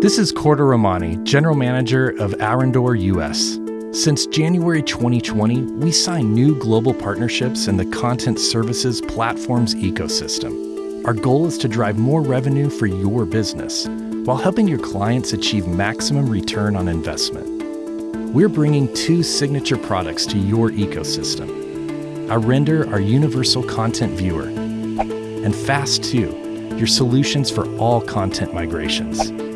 This is Corda Romani, General Manager of Arondor US. Since January 2020, we signed new global partnerships in the content services platforms ecosystem. Our goal is to drive more revenue for your business while helping your clients achieve maximum return on investment. We're bringing two signature products to your ecosystem. Arender, our universal content viewer, and Fast2, your solutions for all content migrations.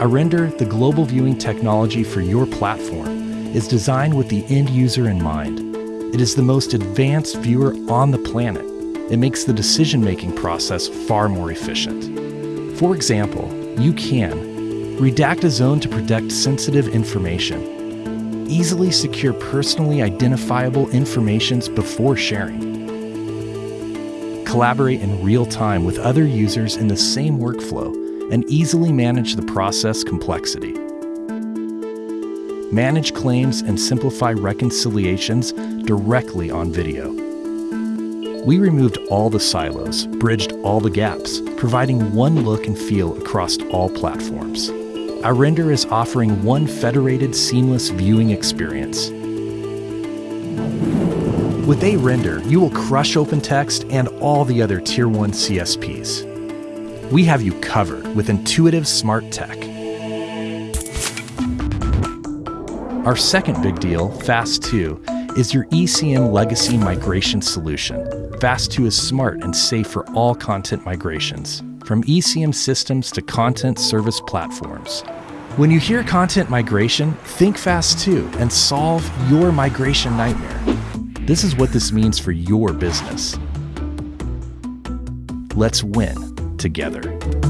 Arender, the global viewing technology for your platform, is designed with the end user in mind. It is the most advanced viewer on the planet. It makes the decision making process far more efficient. For example, you can redact a zone to protect sensitive information, easily secure personally identifiable informations before sharing, collaborate in real time with other users in the same workflow, and easily manage the process complexity manage claims, and simplify reconciliations directly on video. We removed all the silos, bridged all the gaps, providing one look and feel across all platforms. Arender is offering one federated, seamless viewing experience. With Arender, you will crush OpenText and all the other Tier 1 CSPs. We have you covered with intuitive smart tech Our second big deal, Fast2, is your ECM legacy migration solution. Fast2 is smart and safe for all content migrations, from ECM systems to content service platforms. When you hear content migration, think Fast2 and solve your migration nightmare. This is what this means for your business. Let's win together.